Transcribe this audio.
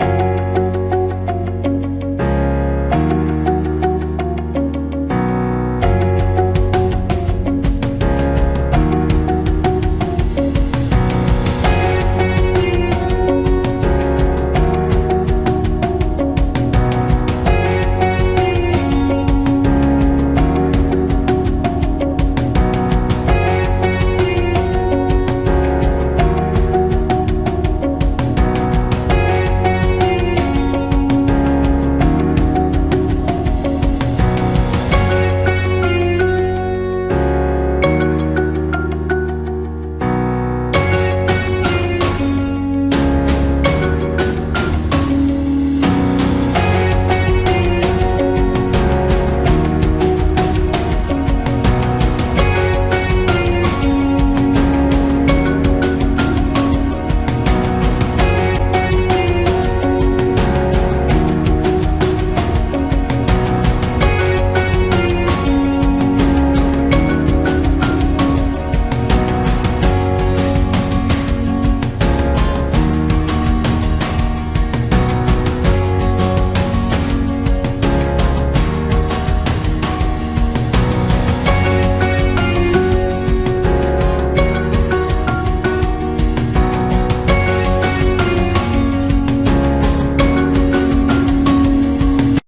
you